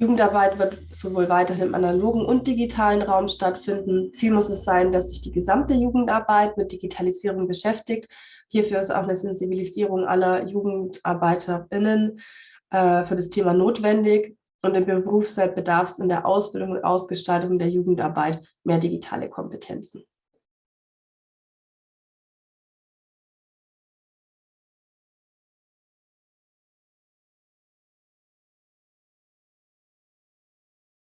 Jugendarbeit wird sowohl weiterhin im analogen und digitalen Raum stattfinden. Ziel muss es sein, dass sich die gesamte Jugendarbeit mit Digitalisierung beschäftigt. Hierfür ist auch eine Sensibilisierung aller JugendarbeiterInnen äh, für das Thema notwendig. Und im Berufsfeld bedarf es in der Ausbildung und Ausgestaltung der Jugendarbeit mehr digitale Kompetenzen.